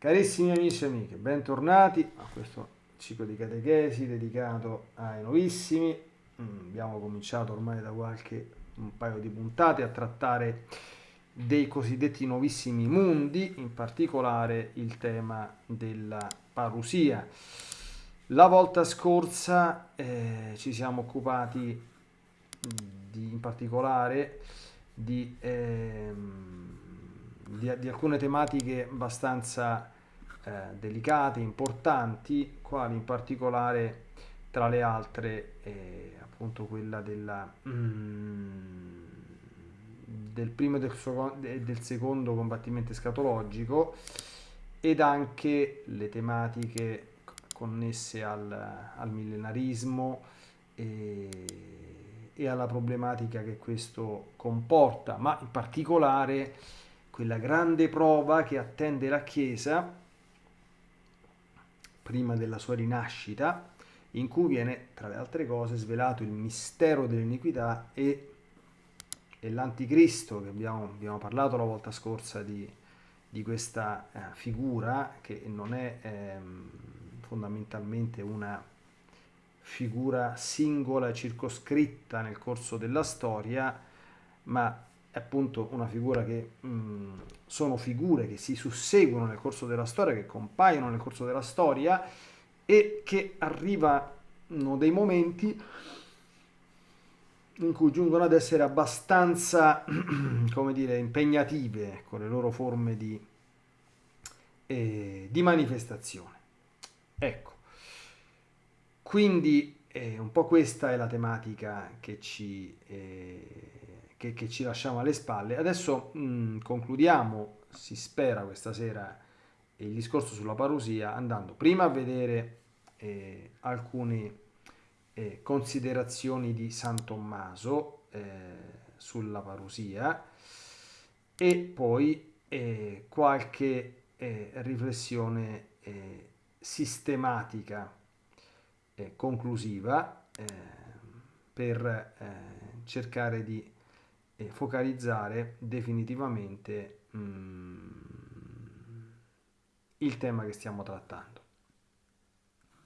Carissimi amici e amiche, bentornati a questo ciclo di catechesi dedicato ai nuovissimi. Mm, abbiamo cominciato ormai da qualche un paio di puntate a trattare dei cosiddetti nuovissimi mondi, in particolare il tema della parusia. La volta scorsa eh, ci siamo occupati di, in particolare di... Ehm, di, di alcune tematiche abbastanza eh, delicate, importanti, quali in particolare tra le altre eh, appunto quella della, mm, del primo e del, del secondo combattimento escatologico ed anche le tematiche connesse al, al millenarismo e, e, alla problematica che questo comporta, ma in particolare quella grande prova che attende la Chiesa prima della sua rinascita, in cui viene, tra le altre cose, svelato il mistero dell'iniquità e, e l'anticristo, che abbiamo, abbiamo, parlato la volta scorsa di, di questa eh, figura, che non è eh, fondamentalmente una figura singola circoscritta nel corso della storia, ma è appunto una figura che mh, sono figure che si susseguono nel corso della storia, che compaiono nel corso della storia e che arrivano dei momenti in cui giungono ad essere abbastanza, come dire, impegnative con le loro forme di, eh, di manifestazione. Ecco, quindi eh, un po' questa è la tematica che ci... Eh, che, che ci lasciamo alle spalle. Adesso mh, mm, concludiamo, si spera questa sera, il discorso sulla parusia andando prima a vedere eh, alcune eh, considerazioni di San Tommaso eh, sulla parusia e poi eh, qualche eh, riflessione eh, sistematica conclusiva per cercare di e focalizzare definitivamente mm, il tema che stiamo trattando.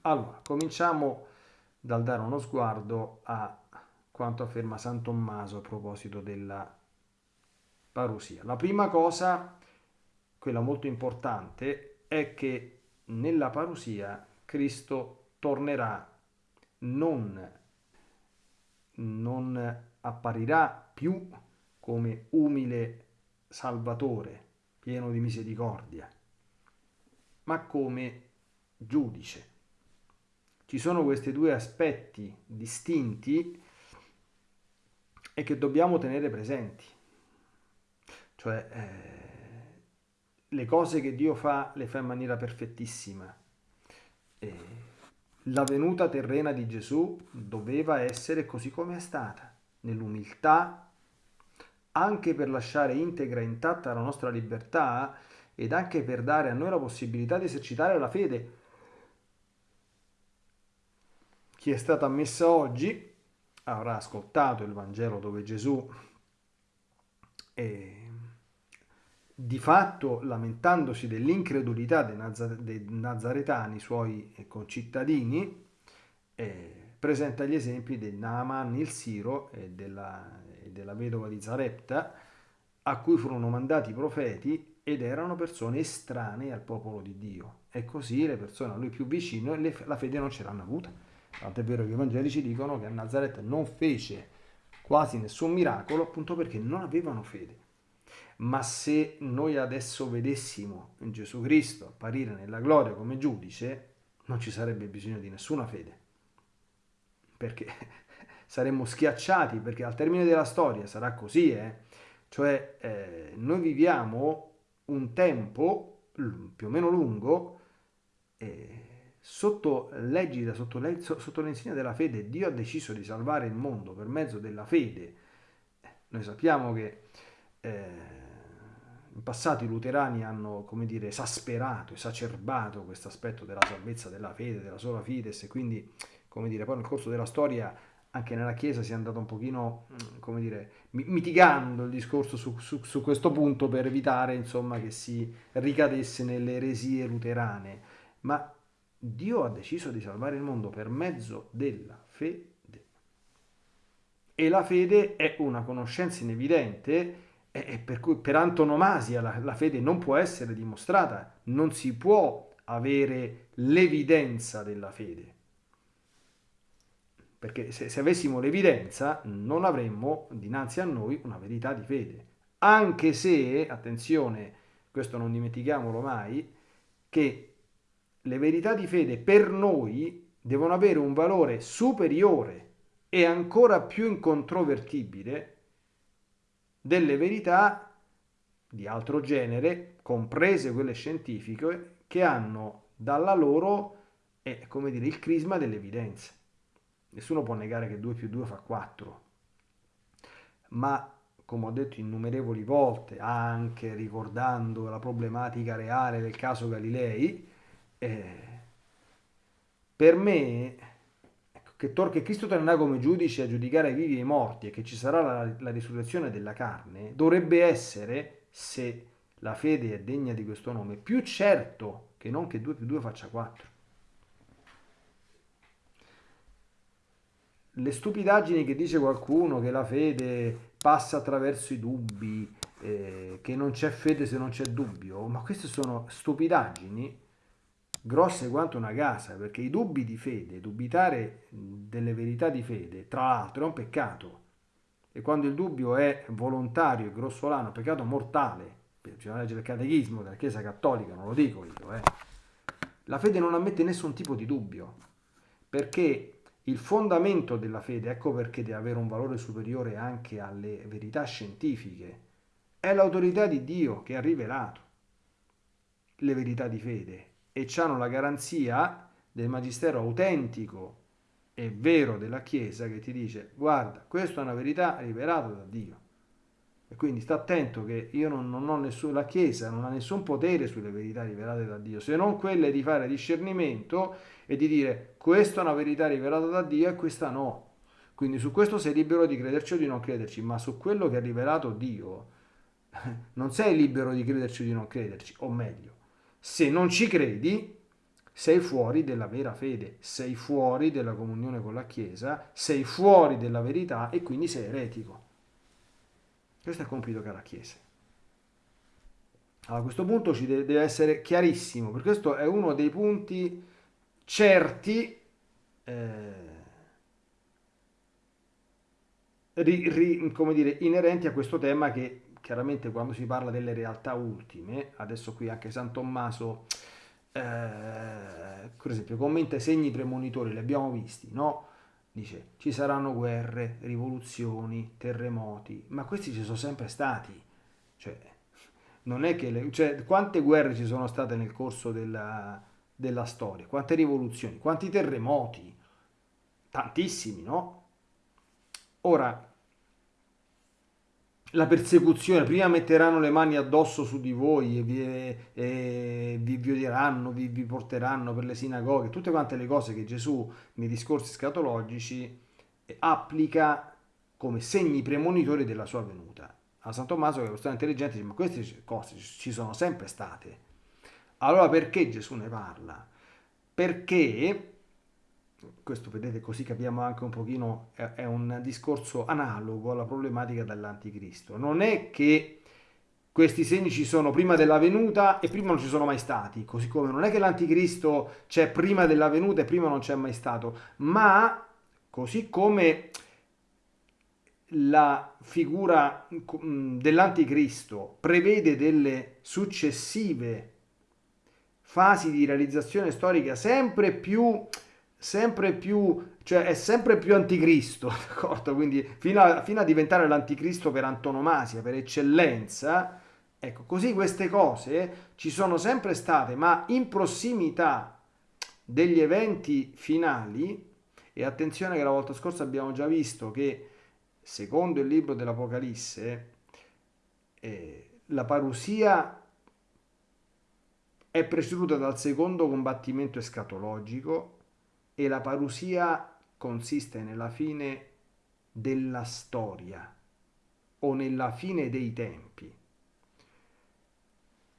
Allora, cominciamo dal dare uno sguardo a quanto afferma San Tommaso a proposito della parusia. La prima cosa, quella molto importante, è che nella parusia Cristo tornerà non, non apparirà più come umile Salvatore, pieno di misericordia, ma come giudice. Ci sono questi due aspetti distinti e che dobbiamo tenere presenti. Cioè, eh, le cose che Dio fa le fa in maniera perfettissima. E la venuta terrena di Gesù doveva essere così come è stata, nell'umiltà, anche per lasciare integra e intatta la nostra libertà ed anche per dare a noi la possibilità di esercitare la fede. Chi è stato ammesso oggi avrà ascoltato il Vangelo dove Gesù è di fatto lamentandosi dell'incredulità dei, Nazar- dei nazaretani, suoi concittadini, eh, presenta gli esempi di Naaman il Siro e della, della vedova di Zarepta, a cui furono mandati i profeti ed erano persone estranee al popolo di Dio. E così le persone a lui più vicine la fede non ce l'hanno avuta. Tanto è vero che i Vangelici dicono che a Nazareth non fece quasi nessun miracolo appunto perché non avevano fede. Ma se noi adesso vedessimo Gesù Cristo apparire nella gloria come giudice, non ci sarebbe bisogno di nessuna fede perché saremmo schiacciati, perché al termine della storia sarà così, eh? cioè eh, noi viviamo un tempo più o meno lungo eh, sotto l'egida, sotto, le, sotto l'insegna della fede, Dio ha deciso di salvare il mondo per mezzo della fede. Noi sappiamo che eh, in passato i luterani hanno, come dire, esasperato, esacerbato questo aspetto della salvezza della fede, della sola fides, e quindi come dire, poi nel corso della storia anche nella Chiesa si è andato un pochino, mm, come dire, mitigando il discorso su, su, su questo punto per evitare, insomma, che si ricadesse nelle eresie luterane. Ma Dio ha deciso di salvare il mondo per mezzo della fede. E la fede è una conoscenza inevidente e per cui per antonomasia la, la fede non può essere dimostrata, non si può avere l'evidenza della fede. Perché se, se, avessimo l'evidenza non avremmo dinanzi a noi una verità di fede. Anche se, attenzione, questo non dimentichiamolo mai, che le verità di fede per noi devono avere un valore superiore e ancora più incontrovertibile delle verità di altro genere, comprese quelle scientifiche, che hanno dalla loro, eh, come dire, il crisma dell'evidenza. Nessuno può negare che 2 più 2 fa 4, ma come ho detto innumerevoli volte, anche ricordando la problematica reale del caso Galilei, eh, per me che, tor- che Cristo tornerà come giudice a giudicare i vivi e i morti e che ci sarà la, la risurrezione della carne, dovrebbe essere, se la fede è degna di questo nome, più certo che non che 2 più 2 faccia 4. Le stupidaggini che dice qualcuno che la fede passa attraverso i dubbi, eh, che non c'è fede se non c'è dubbio, ma queste sono stupidaggini grosse quanto una casa, perché i dubbi di fede, dubitare delle verità di fede, tra l'altro è un peccato. E quando il dubbio è volontario e grossolano, è un peccato mortale, bisogna leggere il catechismo della Chiesa Cattolica, non lo dico io, eh. la fede non ammette nessun tipo di dubbio, perché il fondamento della fede, ecco perché deve avere un valore superiore anche alle verità scientifiche, è l'autorità di Dio che ha rivelato le verità di fede e hanno la garanzia del magistero autentico e vero della Chiesa che ti dice guarda, questa è una verità rivelata da Dio. E quindi sta attento che io non, non ho nessun, la Chiesa non ha nessun potere sulle verità rivelate da Dio, se non quelle di fare discernimento e di dire questa è una verità rivelata da Dio e questa no. Quindi su questo sei libero di crederci o di non crederci, ma su quello che ha rivelato Dio non sei libero di crederci o di non crederci, o meglio, se non ci credi, sei fuori della vera fede, sei fuori della comunione con la Chiesa, sei fuori della verità e quindi sei eretico. Questo è il compito che ha la Chiesa. Allora, a questo punto ci deve essere chiarissimo, perché questo è uno dei punti certi eh, ri, ri, come dire, inerenti a questo tema che chiaramente quando si parla delle realtà ultime, adesso qui anche San Tommaso, eh, per esempio, commenta i segni premonitori, li abbiamo visti, no? Dice, ci saranno guerre, rivoluzioni, terremoti, ma questi ci sono sempre stati. Cioè, non è che le, cioè, quante guerre ci sono state nel corso della, della storia, quante rivoluzioni, quanti terremoti, tantissimi, no? Ora, la persecuzione, prima metteranno le mani addosso su di voi e vi, e vi violeranno, vi, vi, porteranno per le sinagoghe, tutte quante le cose che Gesù nei discorsi scatologici applica come segni premonitori della sua venuta. A San Tommaso, che è una persona intelligente, dice, ma queste cose ci sono sempre state. Allora perché Gesù ne parla? Perché questo vedete così capiamo anche un pochino, è, un discorso analogo alla problematica dell'anticristo. Non è che questi segni ci sono prima della venuta e prima non ci sono mai stati, così come non è che l'anticristo c'è prima della venuta e prima non c'è mai stato, ma così come la figura mm, dell'anticristo prevede delle successive fasi di realizzazione storica sempre più sempre più, cioè è sempre più anticristo, d'accordo? Quindi fino a, fino a diventare l'anticristo per antonomasia, per eccellenza, ecco, così queste cose ci sono sempre state, ma in prossimità degli eventi finali, e attenzione che la volta scorsa abbiamo già visto che secondo il libro dell'Apocalisse, eh, la parusia è preceduta dal secondo combattimento escatologico e la parusia consiste nella fine della storia o nella fine dei tempi.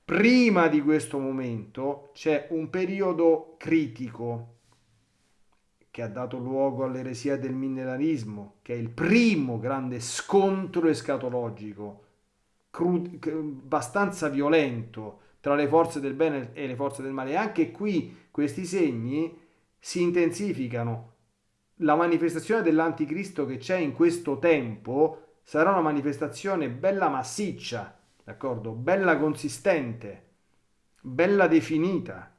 Prima di questo momento c'è un periodo critico che ha dato luogo all'eresia del millenarismo, che è il primo grande scontro escatologico, abbastanza violento tra le forze del bene e le forze del male. E anche qui questi segni si intensificano. La manifestazione dell'anticristo che c'è in questo tempo sarà una manifestazione bella massiccia, d'accordo? Bella consistente, bella definita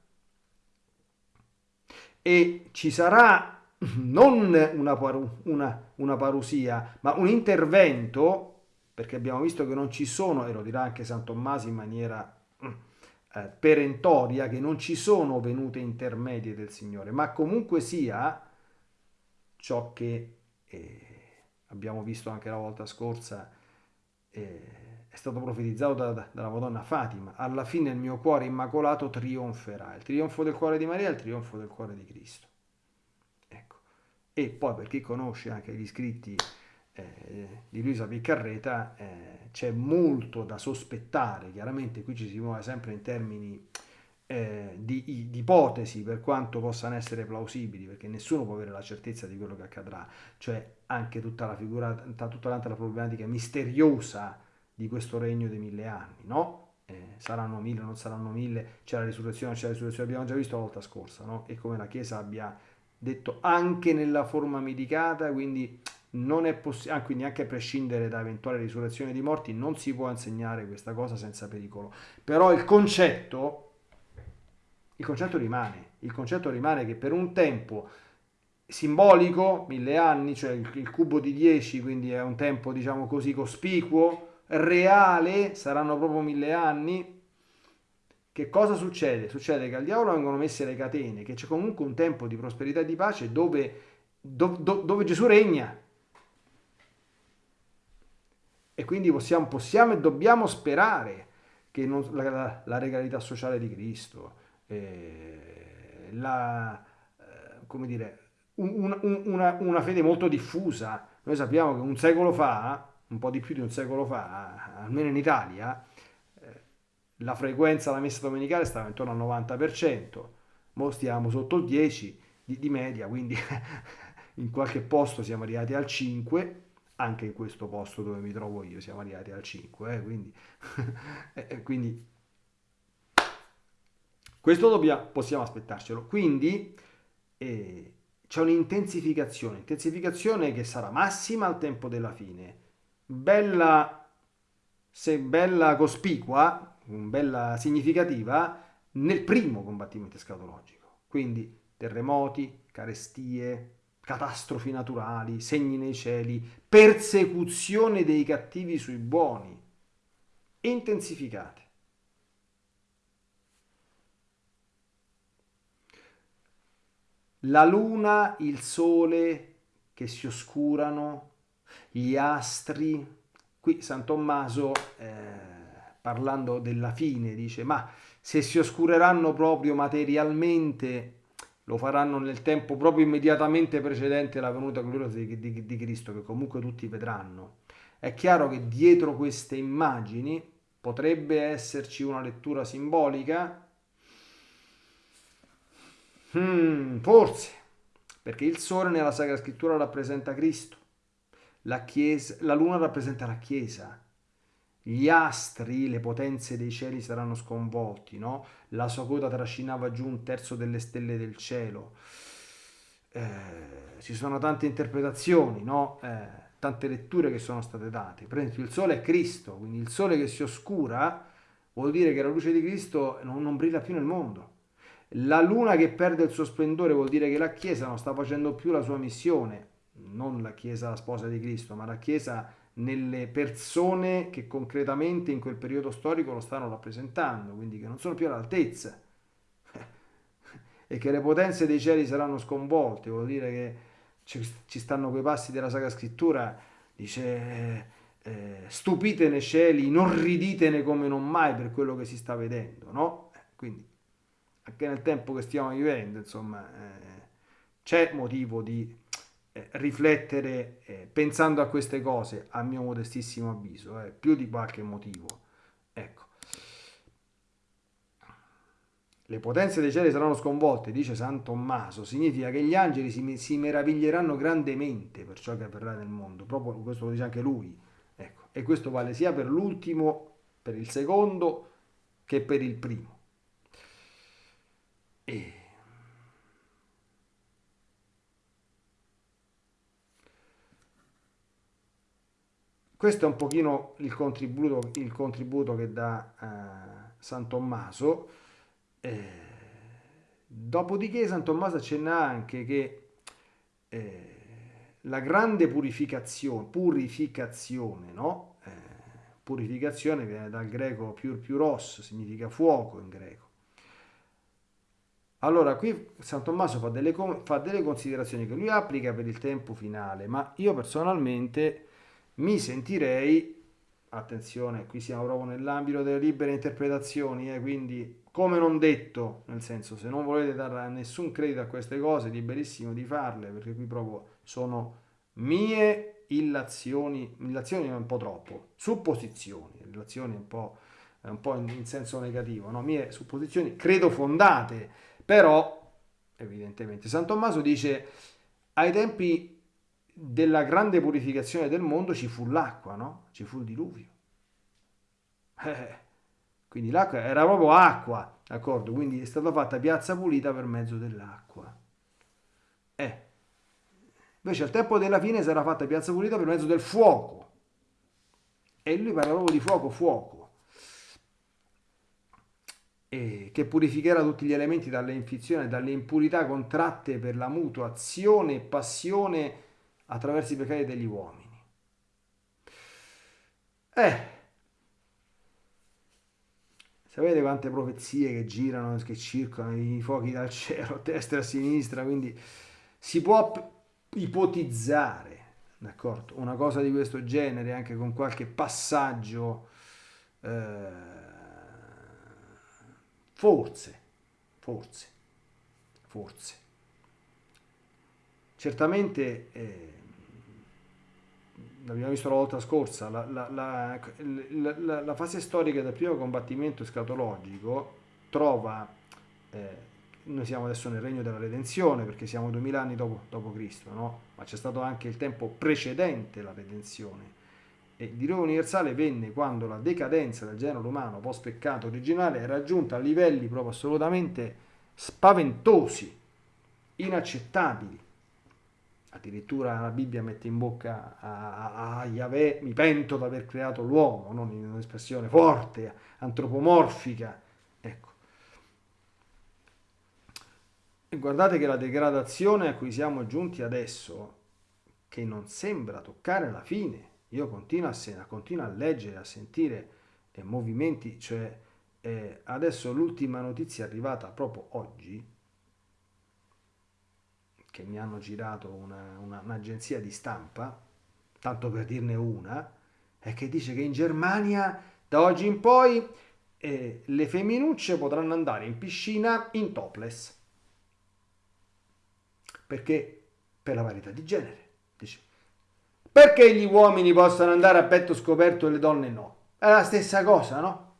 e ci sarà non una, paru- una, una parusia, ma un intervento, perché abbiamo visto che non ci sono, e lo dirà anche San Tommaso in maniera eh, perentoria, che non ci sono venute intermedie del Signore, ma comunque sia ciò che eh, abbiamo visto anche la volta scorsa. Eh, è stato profetizzato da, da, dalla Madonna Fatima. Alla fine il mio cuore immacolato trionferà. Il trionfo del cuore di Maria è il trionfo del cuore di Cristo. Ecco. E poi per chi conosce anche gli scritti eh, di Luisa Piccarreta eh, c'è molto da sospettare. Chiaramente qui ci si muove sempre in termini eh, di, di, ipotesi per quanto possano essere plausibili, perché nessuno può avere la certezza di quello che accadrà, cioè anche tutta la figura, tutta la problematica misteriosa di questo regno dei mille anni, no? Eh, saranno mille, non saranno mille, c'è la risurrezione, c'è la risurrezione, abbiamo già visto la volta scorsa, no? E come la Chiesa abbia detto anche nella forma medicata, quindi non è possibile, ah, quindi anche a prescindere da eventuale risurrezione di morti, non si può insegnare questa cosa senza pericolo. Però il concetto, il concetto rimane, il concetto rimane che per un tempo simbolico, mille anni, cioè il, il cubo di 10, quindi è un tempo diciamo così cospicuo, reale, saranno proprio mille anni, che cosa succede? Succede che al diavolo vengono messe le catene, che c'è comunque un tempo di prosperità e di pace dove, do, do, dove Gesù regna. E quindi possiamo, possiamo e dobbiamo sperare che non, la, la, regalità sociale di Cristo, eh, la, eh, come dire, un, un, una, una fede molto diffusa. Noi sappiamo che un secolo fa un po' di più di un secolo fa, almeno in Italia, eh, la frequenza alla messa domenicale stava intorno al 90%, ora stiamo sotto il 10% di, di media, quindi in qualche posto siamo arrivati al 5%, anche in questo posto dove mi trovo io siamo arrivati al 5%, eh, quindi, eh, quindi questo dobbiamo, possiamo aspettarcelo. Quindi eh, c'è un'intensificazione, intensificazione che sarà massima al tempo della fine bella, se bella cospicua, bella significativa, nel primo combattimento escatologico. Quindi terremoti, carestie, catastrofi naturali, segni nei cieli, persecuzione dei cattivi sui buoni, intensificate. La luna, il sole che si oscurano, gli astri. Qui San Tommaso, eh, parlando della fine, dice, ma se si oscureranno proprio materialmente, lo faranno nel tempo proprio immediatamente precedente alla venuta gloriosa di, di, di Cristo, che comunque tutti vedranno. È chiaro che dietro queste immagini potrebbe esserci una lettura simbolica? Hmm, forse, perché il sole nella Sacra Scrittura rappresenta Cristo la, chiesa, la luna rappresenta la Chiesa, gli astri, le potenze dei cieli saranno sconvolti, no? La sua coda trascinava giù un terzo delle stelle del cielo. Eh, ci sono tante interpretazioni, no? Eh, tante letture che sono state date. Per esempio, il sole è Cristo, quindi il sole che si oscura vuol dire che la luce di Cristo non, non brilla più nel mondo. La luna che perde il suo splendore vuol dire che la Chiesa non sta facendo più la sua missione, non la Chiesa la sposa di Cristo, ma la Chiesa nelle persone che concretamente in quel periodo storico lo stanno rappresentando, quindi che non sono più all'altezza e che le potenze dei cieli saranno sconvolte, vuol dire che ci stanno quei passi della Sacra Scrittura, dice eh, stupite nei cieli, non riditene come non mai per quello che si sta vedendo, no? Quindi anche nel tempo che stiamo vivendo, insomma, eh, c'è motivo di riflettere eh, pensando a queste cose, a mio modestissimo avviso, eh, più di qualche motivo. Ecco. Le potenze dei cieli saranno sconvolte, dice San Tommaso, significa che gli angeli si, si meraviglieranno grandemente per ciò che avverrà nel mondo, proprio questo lo dice anche lui. Ecco. E questo vale sia per l'ultimo, per il secondo, che per il primo. E... Questo è un pochino il contributo, il contributo che dà uh, San Tommaso. Eh, dopodiché San Tommaso accenna anche che eh, la grande purificazione, purificazione, no? Eh, purificazione viene dal greco piur piuros, significa fuoco in greco. Allora, qui San Tommaso fa delle, fa delle considerazioni che lui applica per il tempo finale, ma io personalmente mi sentirei, attenzione, qui siamo proprio nell'ambito delle libere interpretazioni, eh, quindi come non detto, nel senso se non volete dare nessun credito a queste cose, liberissimo di farle, perché qui proprio sono mie illazioni, illazioni è un po' troppo, supposizioni, illazioni un po', un po in, in senso negativo, no? mie supposizioni credo fondate, però evidentemente San Tommaso dice ai tempi della grande purificazione del mondo ci fu l'acqua, no? Ci fu il diluvio. Eh, quindi l'acqua era proprio acqua, d'accordo? Quindi è stata fatta piazza pulita per mezzo dell'acqua. Eh. Invece al tempo della fine sarà fatta piazza pulita per mezzo del fuoco. E lui parla proprio di fuoco, fuoco. E che purificherà tutti gli elementi dalle infizioni dalle impurità contratte per la mutua azione e passione attraverso i peccati degli uomini. Eh, sapete quante profezie che girano, che circolano, i fuochi dal cielo, a destra e a sinistra, quindi si può ipotizzare, una cosa di questo genere anche con qualche passaggio, eh, forse, forse, forse. Certamente eh, l'abbiamo visto la volta scorsa, la, la, la, la, fase storica del primo combattimento escatologico trova, eh, noi siamo adesso nel regno della redenzione perché siamo duemila anni dopo, dopo Cristo, no? ma c'è stato anche il tempo precedente la redenzione. E il diluvio universale venne quando la decadenza del genere umano post peccato originale è raggiunta a livelli proprio assolutamente spaventosi, inaccettabili addirittura la Bibbia mette in bocca a, a, Yahweh, mi pento di aver creato l'uomo, non in un'espressione forte, antropomorfica. Ecco. E guardate che la degradazione a cui siamo giunti adesso, che non sembra toccare la fine, io continuo a, continuo a leggere, a sentire eh, movimenti, cioè eh, adesso l'ultima notizia arrivata proprio oggi, che mi hanno girato una, una, un'agenzia di stampa, tanto per dirne una, è che dice che in Germania da oggi in poi eh, le femminucce potranno andare in piscina in topless. Perché? Per la varietà di genere. Dice. Perché gli uomini possono andare a petto scoperto e le donne no? È la stessa cosa, no?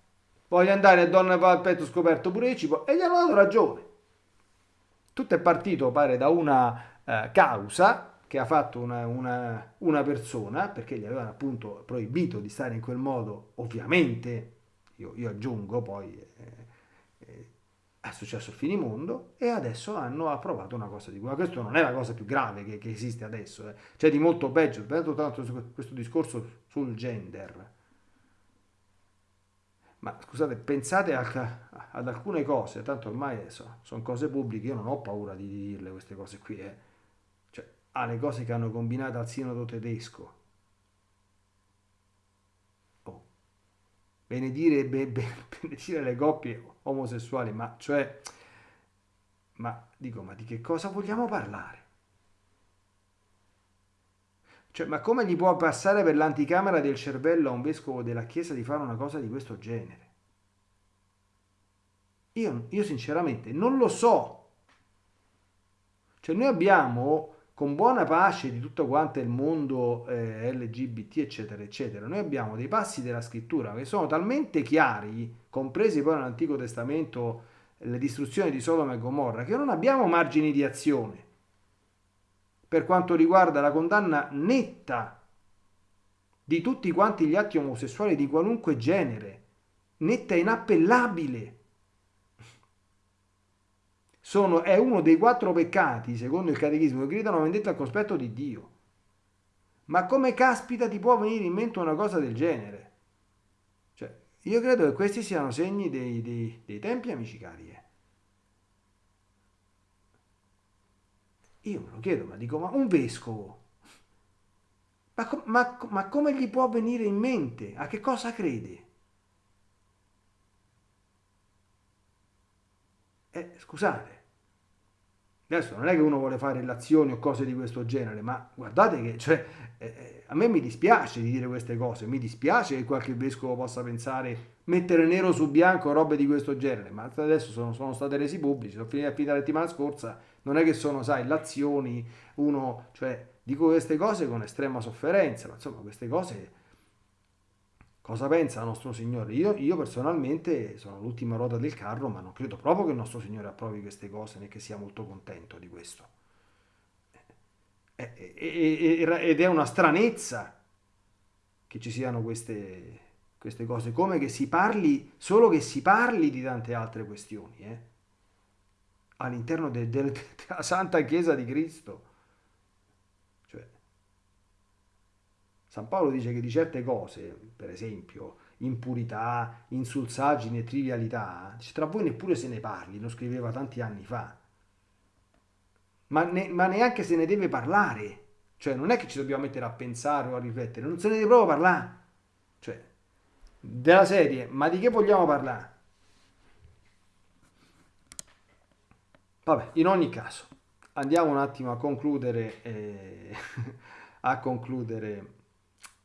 Voglio andare a donne a petto scoperto pure io, e gli hanno dato ragione. Tutto è partito, pare, da una eh, causa che ha fatto una, una, una, persona, perché gli avevano appunto proibito di stare in quel modo, ovviamente, io, io aggiungo poi, eh, eh, è successo il finimondo, e adesso hanno approvato una cosa di quella. Questo non è la cosa più grave che, che esiste adesso, eh. c'è di molto peggio, tanto questo discorso sul gender ma scusate, pensate a, ad alcune cose, tanto ormai so, sono cose pubbliche, io non ho paura di dirle queste cose qui, eh. cioè, alle cose che hanno combinato al sinodo tedesco. Oh. Benedire, be, be, benedire le coppie omosessuali, ma cioè, ma dico, ma di che cosa vogliamo parlare? Cioè, ma come gli può passare per l'anticamera del cervello a un vescovo della Chiesa di fare una cosa di questo genere? Io, io sinceramente non lo so. Cioè noi abbiamo con buona pace di tutto quanto il mondo eh, LGBT, eccetera, eccetera. Noi abbiamo dei passi della scrittura che sono talmente chiari, compresi poi nell'Antico Testamento le distruzioni di Sodoma e Gomorra, che non abbiamo margini di azione per quanto riguarda la condanna netta di tutti quanti gli atti omosessuali di qualunque genere, netta e inappellabile. Sono, è uno dei quattro peccati, secondo il catechismo, che gridano vendetta al cospetto di Dio. Ma come caspita ti può venire in mente una cosa del genere? Cioè, io credo che questi siano segni dei, dei, dei tempi, amici cari. Eh. Io me lo chiedo, ma dico, ma un vescovo, ma, ma, ma come gli può venire in mente? A che cosa crede? Eh, scusate, adesso non è che uno vuole fare relazioni o cose di questo genere, ma guardate che, cioè, eh, eh, a me mi dispiace di dire queste cose, mi dispiace che qualche vescovo possa pensare mettere nero su bianco robe di questo genere, ma adesso sono, sono state resi pubblici, sono finite la settimana scorsa, non è che sono, sai, l'azioni, uno, cioè, dico queste cose con estrema sofferenza, ma insomma, queste cose, cosa pensa il nostro Signore? Io, io personalmente sono l'ultima ruota del carro, ma non credo proprio che il nostro Signore approvi queste cose, né che sia molto contento di questo. Ed è una stranezza che ci siano queste, queste cose, come che si parli, solo che si parli di tante altre questioni, eh? All'interno de, de, della Santa Chiesa di Cristo. Cioè, San Paolo dice che di certe cose, per esempio, impurità, insulsaggine, trivialità, dice, tra voi neppure se ne parli, lo scriveva tanti anni fa. Ma, ne, ma neanche se ne deve parlare. Cioè, non è che ci dobbiamo mettere a pensare o a riflettere, non se ne deve proprio parlare. Cioè, della serie, ma di che vogliamo parlare? Vabbè, in ogni caso, andiamo un attimo a concludere, eh, a concludere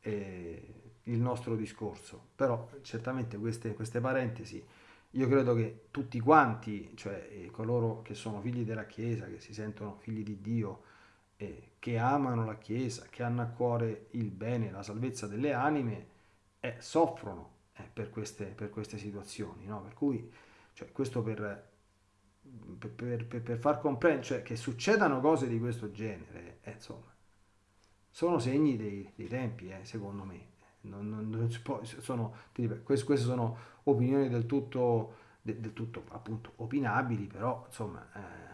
eh, il nostro discorso. Però certamente queste, queste, parentesi, io credo che tutti quanti, cioè eh, coloro che sono figli della Chiesa, che si sentono figli di Dio, eh, che amano la Chiesa, che hanno a cuore il bene, la salvezza delle anime, eh, soffrono eh, per queste, per, queste, situazioni. No? Per cui, cioè, questo per per, per, per, far comprendere, cioè che succedano cose di questo genere, eh, insomma, sono segni dei, dei tempi, eh, secondo me. Non, non, non può, sono, queste, queste, sono opinioni del tutto, del, del tutto appunto opinabili, però insomma... Eh.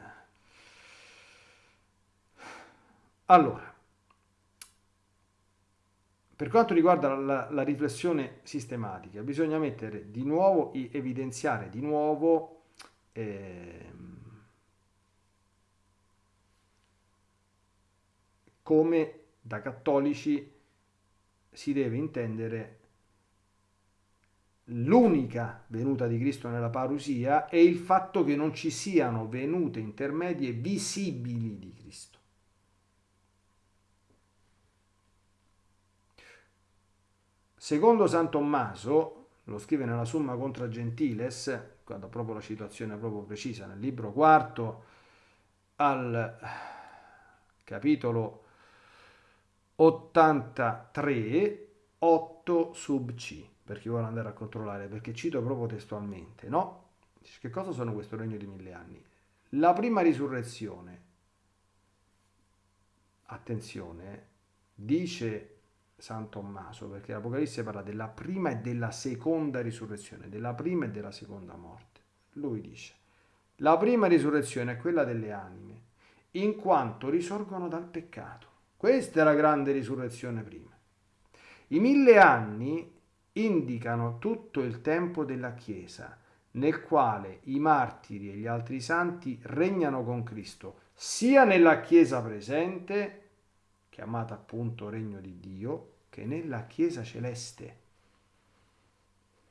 Allora, per quanto riguarda la, la, riflessione sistematica, bisogna mettere di nuovo, evidenziare di nuovo eh, come da cattolici si deve intendere l'unica venuta di Cristo nella parusia e il fatto che non ci siano venute intermedie visibili di Cristo. Secondo San Tommaso, lo scrive nella Summa contra Gentiles, quando proprio la situazione è proprio precisa, nel libro quarto al capitolo 83, 8 sub C, per chi vuole andare a controllare, perché cito proprio testualmente, no? Che cosa sono questo regno di mille anni? La prima risurrezione, attenzione, dice San Tommaso, perché l'Apocalisse parla della prima e della seconda risurrezione, della prima e della seconda morte. Lui dice, la prima risurrezione è quella delle anime, in quanto risorgono dal peccato. Questa è la grande risurrezione prima. I mille anni indicano tutto il tempo della Chiesa, nel quale i martiri e gli altri santi regnano con Cristo, sia nella Chiesa presente, chiamata appunto regno di Dio, che nella Chiesa celeste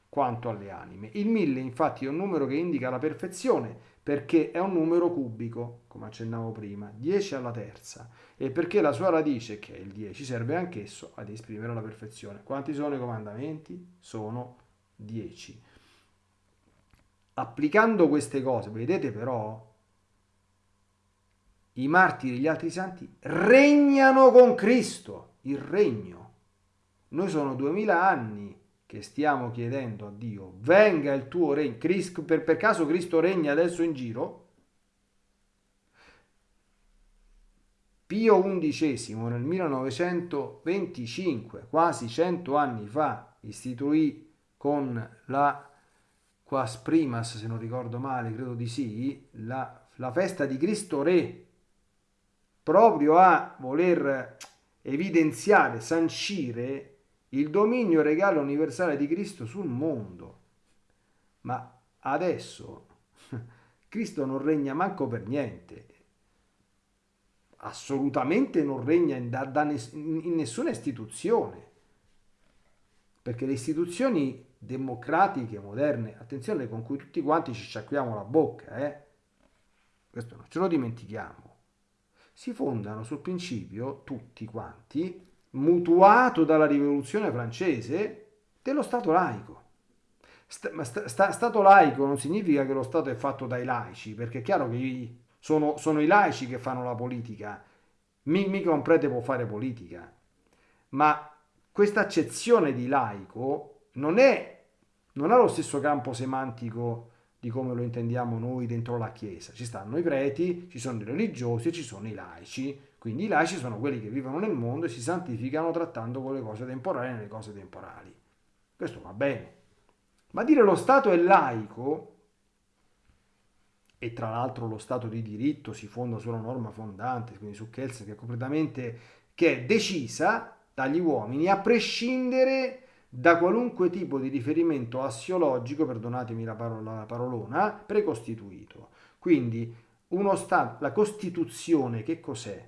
quanto alle anime. Il mille infatti è un numero che indica la perfezione perché è un numero cubico, come accennavo prima, 10 alla terza, e perché la sua radice, che è il 10, serve anch'esso ad esprimere la perfezione. Quanti sono i comandamenti? Sono 10. Applicando queste cose, vedete però, i martiri e gli altri santi regnano con Cristo, il regno. Noi sono duemila anni che stiamo chiedendo a Dio, venga il tuo regno. Per, per caso Cristo regna adesso in giro? Pio XI nel 1925, quasi cento anni fa, istituì con la Quas Primas, se non ricordo male, credo di sì, la, la festa di Cristo Re, proprio a voler evidenziare, sancire il dominio regale universale di Cristo sul mondo. Ma adesso Cristo non regna manco per niente, assolutamente non regna in, da, da, in nessuna istituzione, perché le istituzioni democratiche moderne, attenzione con cui tutti quanti ci sciacquiamo la bocca, eh? questo non ce lo dimentichiamo, si fondano sul principio, tutti quanti, mutuato dalla rivoluzione francese, dello Stato laico. Sta, sta, stato laico non significa che lo Stato è fatto dai laici, perché è chiaro che sono, sono i laici che fanno la politica, mica un prete può fare politica, ma questa accezione di laico non, è, non ha lo stesso campo semantico di come lo intendiamo noi dentro la Chiesa. Ci stanno i preti, ci sono i religiosi e ci sono i laici. Quindi i laici sono quelli che vivono nel mondo e si santificano trattando con le cose temporali nelle cose temporali. Questo va bene. Ma dire lo Stato è laico, e tra l'altro lo Stato di diritto si fonda sulla norma fondante, quindi su Kelsen, che è completamente che è decisa dagli uomini, a prescindere da qualunque tipo di riferimento assiologico, perdonatemi la, parola, la parolona, precostituito. Quindi la Costituzione che cos'è?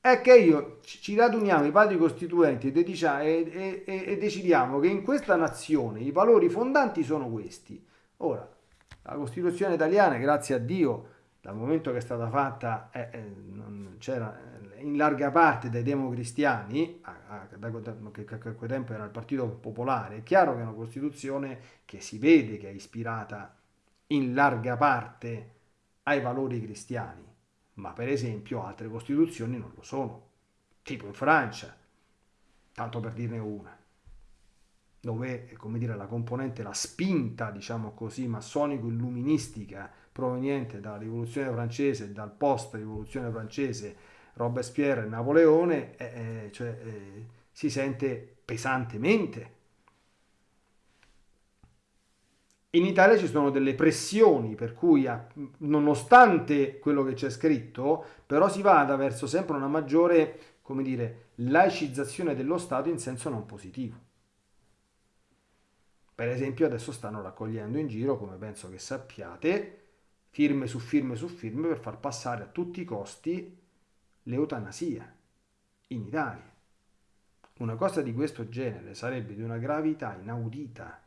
È che io ci raduniamo i padri costituenti e, e, e, e decidiamo che in questa nazione i valori fondanti sono questi. Ora, la Costituzione italiana, grazie a Dio, dal momento che è stata fatta, eh, eh, c'era in larga parte dai democristiani, a, a, da, che, a quel tempo era il Partito Popolare, è chiaro che è una Costituzione che si vede che è ispirata in larga parte ai valori cristiani, ma per esempio altre Costituzioni non lo sono, tipo in Francia, tanto per dirne una dove dire, la componente, la spinta, diciamo così, massonico-illuministica proveniente dalla rivoluzione francese, dal post-rivoluzione francese, Robespierre e Napoleone, eh, cioè, eh, si sente pesantemente. In Italia ci sono delle pressioni per cui, nonostante quello che c'è scritto, però si vada verso sempre una maggiore, come dire, laicizzazione dello Stato in senso non positivo. Per esempio adesso stanno raccogliendo in giro, come penso che sappiate, firme su firme su firme per far passare a tutti i costi l'eutanasia in Italia. Una cosa di questo genere sarebbe di una gravità inaudita.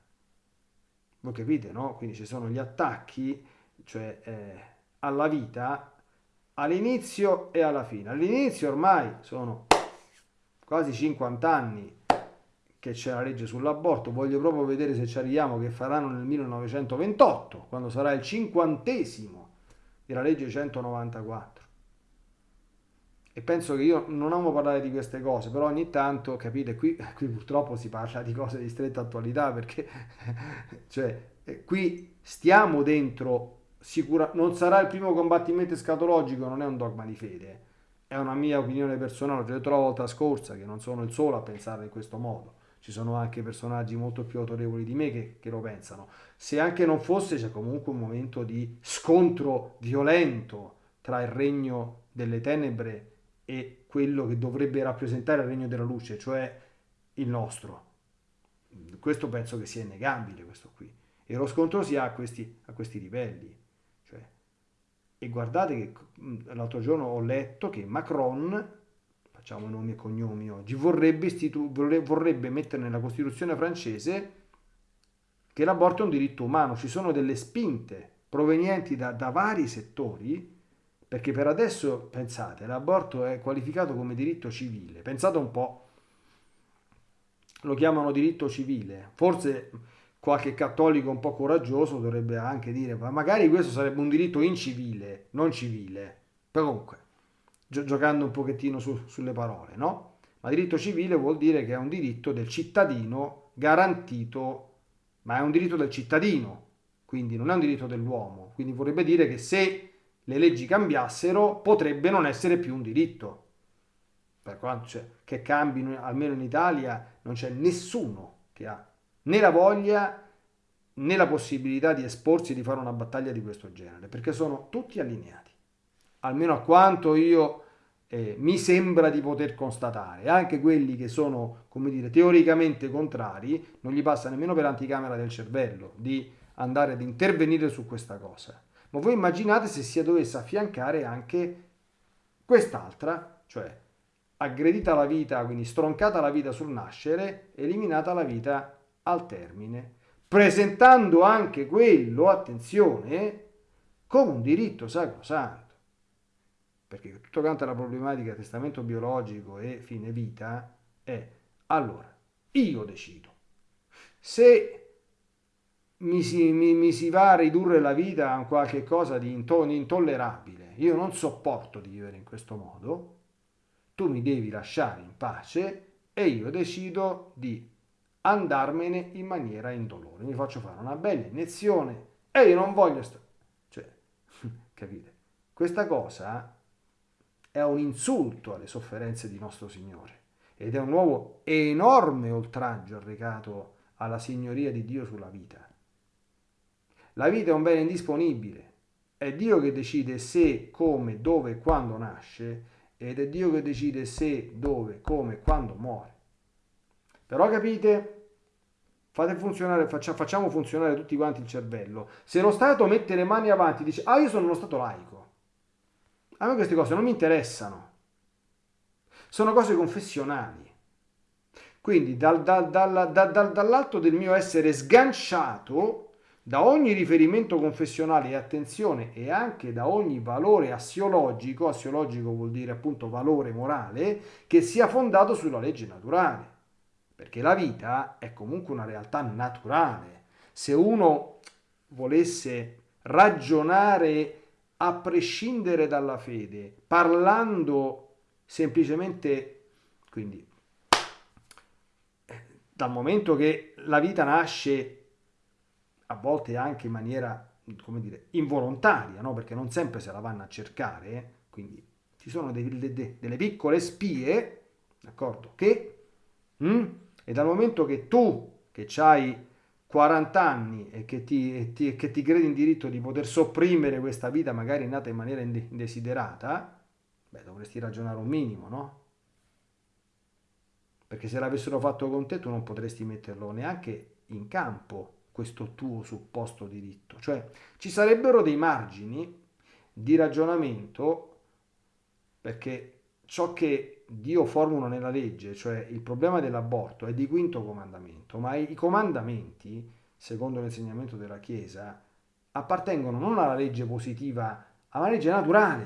Voi capite, no? Quindi ci sono gli attacchi, cioè eh, alla vita, all'inizio e alla fine. All'inizio ormai sono quasi 50 anni che c'è la legge sull'aborto, voglio proprio vedere se ci arriviamo che faranno nel 1928, quando sarà il cinquantesimo della legge 194 e penso che io non amo parlare di queste cose, però ogni tanto, capite, qui, qui purtroppo si parla di cose di stretta attualità perché cioè, eh, qui stiamo dentro, sicura, non sarà il primo combattimento escatologico, non è un dogma di fede, è una mia opinione personale, l'ho detto la volta scorsa che non sono il solo a pensare in questo modo, ci sono anche personaggi molto più autorevoli di me che, che lo pensano. Se anche non fosse, c'è comunque un momento di scontro violento tra il regno delle tenebre e quello che dovrebbe rappresentare il regno della luce, cioè il nostro. Questo penso che sia innegabile, questo qui. E lo scontro si ha a questi, a questi livelli. Cioè, e guardate che l'altro giorno ho letto che Macron, facciamo nomi e cognomi oggi, vorrebbe, vorrebbe mettere nella Costituzione francese che l'aborto è un diritto umano. Ci sono delle spinte provenienti da, da vari settori perché per adesso, pensate, l'aborto è qualificato come diritto civile. Pensate un po', lo chiamano diritto civile. Forse qualche cattolico un po' coraggioso dovrebbe anche dire, ma magari questo sarebbe un diritto incivile, non civile. Però comunque, gio- giocando un pochettino su- sulle parole, no? Ma diritto civile vuol dire che è un diritto del cittadino garantito, ma è un diritto del cittadino, quindi non è un diritto dell'uomo. Quindi vorrebbe dire che se le leggi cambiassero potrebbe non essere più un diritto. Per quanto cioè, che cambino, almeno in Italia, non c'è nessuno che ha né la voglia né la possibilità di esporsi di fare una battaglia di questo genere, perché sono tutti allineati, almeno a quanto io eh, mi sembra di poter constatare. Anche quelli che sono, come dire, teoricamente contrari, non gli passa nemmeno per l'anticamera del cervello di andare ad intervenire su questa cosa. Ma voi immaginate se si dovesse affiancare anche quest'altra, cioè aggredita la vita, quindi stroncata la vita sul nascere, eliminata la vita al termine, presentando anche quello, attenzione, come un diritto sacrosanto. Perché tutto quanto la problematica testamento biologico e fine vita è allora, io decido. Se mi si, mi, mi si, va a ridurre la vita a qualche cosa di intollerabile, io non sopporto di vivere in questo modo, tu mi devi lasciare in pace e io decido di andarmene in maniera indolore. Mi faccio fare una bella iniezione e io non voglio stare... Cioè, capite? Questa cosa è un insulto alle sofferenze di nostro Signore ed è un nuovo enorme oltraggio arrecato alla signoria di Dio sulla vita. La vita è un bene indisponibile, è Dio che decide se, come, dove e quando nasce ed è Dio che decide se, dove, come, quando muore. Però capite? Fate funzionare, facciamo funzionare tutti quanti il cervello. Se lo Stato mette le mani avanti e dice, ah io sono uno Stato laico, a me queste cose non mi interessano. Sono cose confessionali. Quindi dal, dal, dal, dall'alto del mio essere sganciato da ogni riferimento confessionale e attenzione e anche da ogni valore assiologico, assiologico vuol dire appunto valore morale, che sia fondato sulla legge naturale. Perché la vita è comunque una realtà naturale. Se uno volesse ragionare a prescindere dalla fede, parlando semplicemente, quindi dal momento che la vita nasce a volte anche in maniera, come dire, involontaria, no? perché non sempre se la vanno a cercare, eh? quindi ci sono dei, de, delle piccole spie, d'accordo, che, mm? e dal momento che tu, che hai 40 anni e che ti, ti, che ti credi in diritto di poter sopprimere questa vita magari nata in maniera indesiderata, beh, dovresti ragionare un minimo, no? Perché se l'avessero fatto con te tu non potresti metterlo neanche in campo questo tuo supposto diritto. Cioè ci sarebbero dei margini di ragionamento perché ciò che Dio formula nella legge, cioè il problema dell'aborto, è di quinto comandamento, ma i comandamenti, secondo l'insegnamento della Chiesa, appartengono non alla legge positiva, alla legge naturale.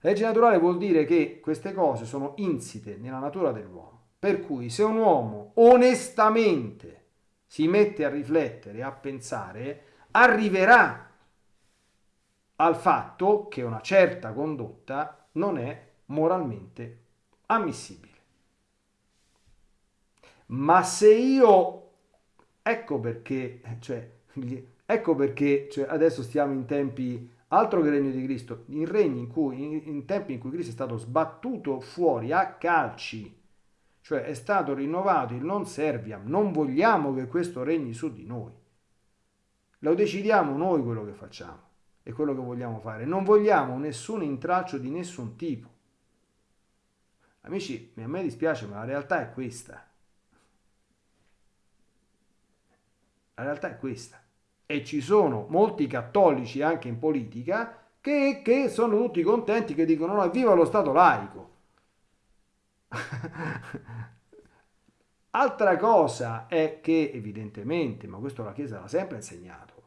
La legge naturale vuol dire che queste cose sono insite nella natura dell'uomo. Per cui se un uomo onestamente si mette a riflettere, a pensare, arriverà al fatto che una certa condotta non è moralmente ammissibile. Ma se io, ecco perché, cioè, ecco perché cioè, adesso stiamo in tempi altro che regno di Cristo, in regni in cui, in, in tempi in cui Cristo è stato sbattuto fuori a calci cioè è stato rinnovato il non serviam, non vogliamo che questo regni su di noi. Lo decidiamo noi quello che facciamo e quello che vogliamo fare, non vogliamo nessun intralcio di nessun tipo. Amici, a me dispiace, ma la realtà è questa. La realtà è questa. E ci sono molti cattolici anche in politica che, che sono tutti contenti, che dicono no, viva lo Stato laico. Altra cosa è che evidentemente, ma questo la Chiesa l'ha sempre insegnato,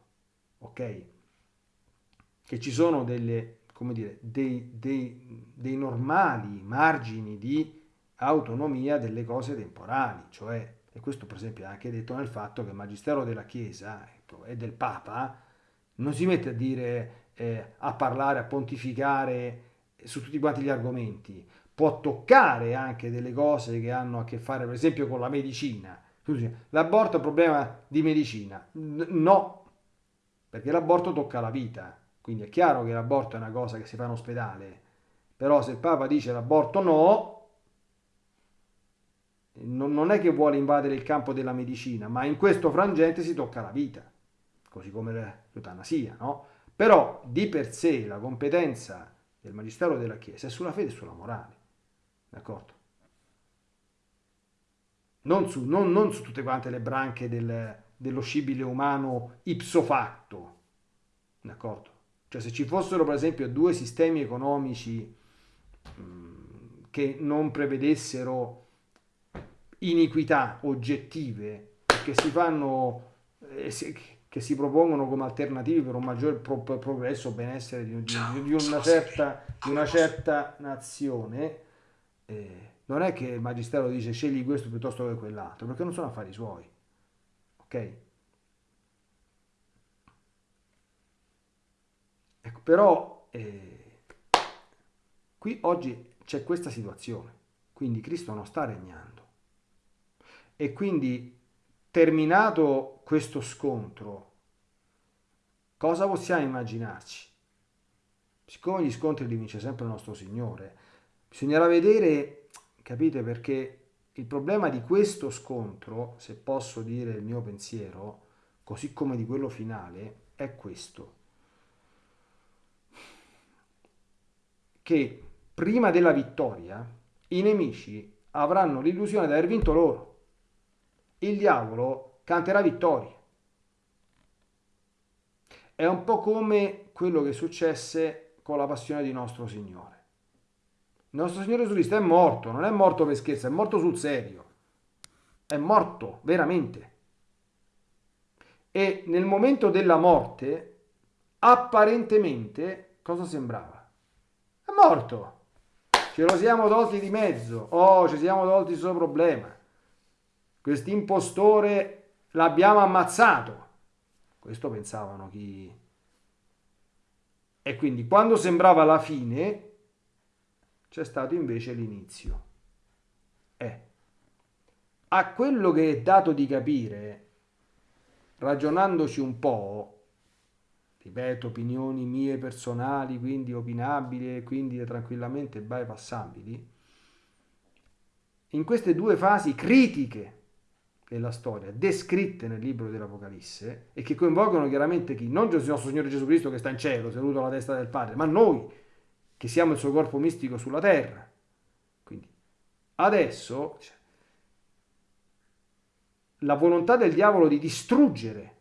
ok? Che ci sono delle, come dire, dei, dei, dei normali margini di autonomia delle cose temporali, cioè, e questo per esempio è anche detto nel fatto che il Magistero della Chiesa ecco, e del Papa non si mette a dire, eh, a parlare, a pontificare su tutti quanti gli argomenti, può toccare anche delle cose che hanno a che fare per esempio con la medicina. L'aborto è un problema di medicina. No, perché l'aborto tocca la vita. Quindi è chiaro che l'aborto è una cosa che si fa in ospedale, però se il Papa dice l'aborto no, non è che vuole invadere il campo della medicina, ma in questo frangente si tocca la vita, così come l'eutanasia, no? Però di per sé la competenza del Magistero della Chiesa è sulla fede e sulla morale, d'accordo? Non su, non, non su tutte quante le branche del, dello scibile umano ipso facto, d'accordo? Cioè se ci fossero per esempio due sistemi economici che non prevedessero iniquità oggettive che si fanno eh, che si propongono come alternative per un maggiore pro- progresso benessere di, di, di, una certa, di, una certa, nazione eh, non è che il magistero dice scegli questo piuttosto che quell'altro perché non sono affari suoi ok ecco però eh, qui oggi c'è questa situazione quindi Cristo non sta regnando e quindi, terminato questo scontro, cosa possiamo immaginarci? Siccome gli scontri li vince sempre il nostro Signore, bisognerà vedere, capite, perché il problema di questo scontro, se posso dire il mio pensiero, così come di quello finale, è questo. Che prima della vittoria i nemici avranno l'illusione di aver vinto loro il diavolo canterà vittorie. È un po' come quello che successe con la passione di nostro Signore. Il nostro Signore Gesù Cristo è morto, non è morto per scherzo, è morto sul serio. È morto, veramente. E nel momento della morte, apparentemente, cosa sembrava? Morto. Ce lo siamo tolti di mezzo. Oh, ci siamo tolti il suo problema questo impostore l'abbiamo ammazzato. Questo pensavano chi... E quindi quando sembrava la fine, c'è stato invece l'inizio. Eh. A quello che è dato di capire, ragionandoci un po', ripeto, opinioni mie personali, quindi opinabili e quindi tranquillamente bypassabili, in queste due fasi critiche della storia, descritte nel libro dell'Apocalisse e che coinvolgono chiaramente chi? Non il nostro Signore Gesù Cristo che sta in cielo, seduto alla destra del Padre, ma noi che siamo il suo corpo mistico sulla terra. Quindi adesso la volontà del diavolo di distruggere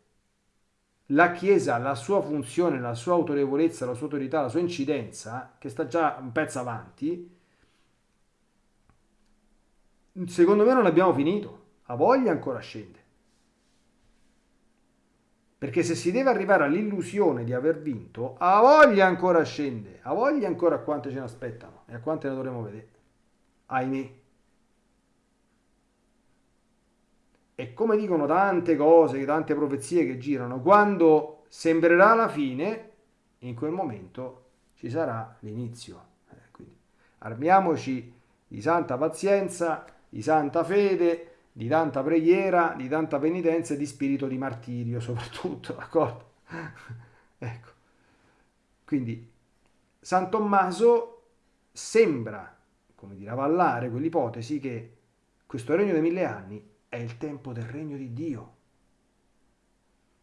la Chiesa, la sua funzione, la sua autorevolezza, la sua autorità, la sua incidenza, che sta già un pezzo avanti, secondo me non abbiamo finito ha voglia ancora scende. Perché se si deve arrivare all'illusione di aver vinto, ha voglia ancora scende, ha voglia ancora a quante ce ne aspettano e a quante ne dovremo vedere. Ahimè. E come dicono tante cose, tante profezie che girano, quando sembrerà la fine, in quel momento ci sarà l'inizio. Eh, quindi armiamoci di santa pazienza, di santa fede, di tanta preghiera, di tanta penitenza e di spirito di martirio soprattutto, d'accordo? ecco. Quindi San Tommaso sembra, come dire, avallare quell'ipotesi che questo regno dei mille anni è il tempo del regno di Dio.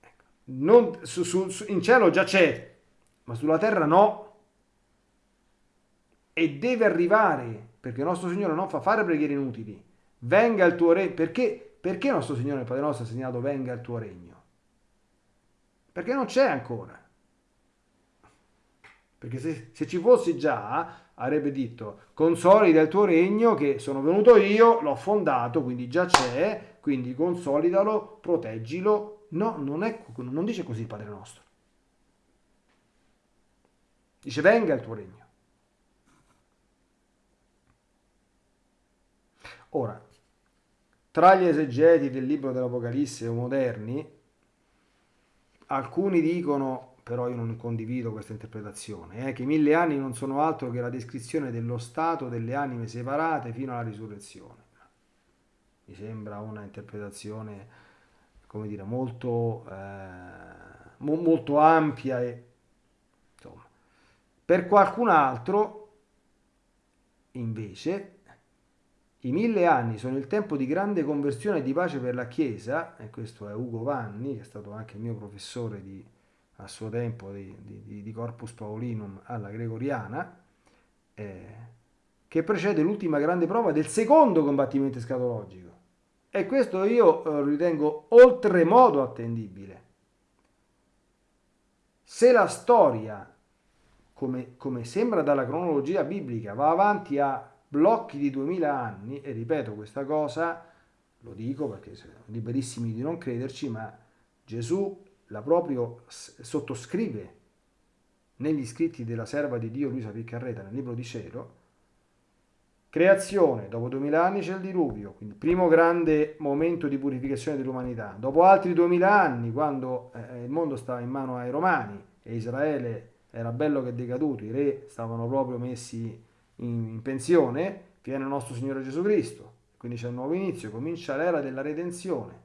Ecco. Non, su, su, in cielo già c'è, ma sulla terra no. E deve arrivare, perché il nostro Signore non fa fare preghiere inutili venga il tuo regno. Perché, perché nostro Signore il Padre nostro ha segnato venga il tuo regno? Perché non c'è ancora. Perché se, se ci fossi già, avrebbe detto, consolida il tuo regno che sono venuto io, l'ho fondato, quindi già c'è, quindi consolidalo, proteggilo. No, non, è, non dice così il Padre nostro. Dice venga il tuo regno. Ora, tra gli esegeti del libro dell'Apocalisse moderni, alcuni dicono però io non condivido questa interpretazione, eh, che i mille anni non sono altro che la descrizione dello stato delle anime separate fino alla risurrezione. Mi sembra una interpretazione, come dire, molto, eh, mo- molto ampia e insomma. Per qualcun altro, invece, i mille anni sono il tempo di grande conversione e di pace per la Chiesa, e questo è Ugo Vanni, che è stato anche il mio professore di, a suo tempo di, di, di Corpus Paulinum alla Gregoriana, eh, che precede l'ultima grande prova del secondo combattimento escatologico. E questo io eh, ritengo oltremodo attendibile. Se la storia, come, come sembra dalla cronologia biblica, va avanti a blocchi di 2000 anni, e ripeto questa cosa, lo dico perché siamo liberissimi di non crederci, ma Gesù la proprio sottoscrive negli scritti della serva di Dio Luisa Piccarreta nel libro di cielo, creazione, dopo 2000 anni c'è il diluvio, quindi primo grande momento di purificazione dell'umanità, dopo altri 2000 anni quando eh, il mondo stava in mano ai romani e Israele era bello che decaduto, i re stavano proprio messi in, in pensione, viene il nostro Signore Gesù Cristo, quindi c'è un nuovo inizio, comincia l'era della redenzione.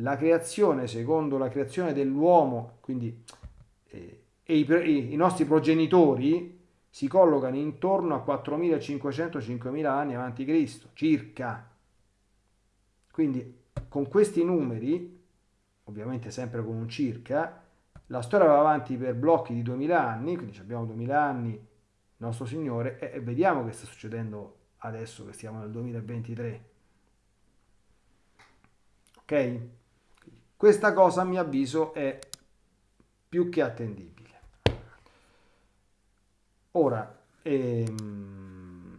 La creazione, secondo la creazione dell'uomo, quindi eh, e i, i, nostri progenitori si collocano intorno a 4500-5000 anni avanti Cristo, circa. Quindi con questi numeri, ovviamente sempre con un circa, la storia va avanti per blocchi di 2000 anni, quindi abbiamo 2000 anni nostro Signore e, e vediamo che sta succedendo adesso che siamo nel 2023. Ok? Questa cosa a mio avviso è più che attendibile. Ora, ehm,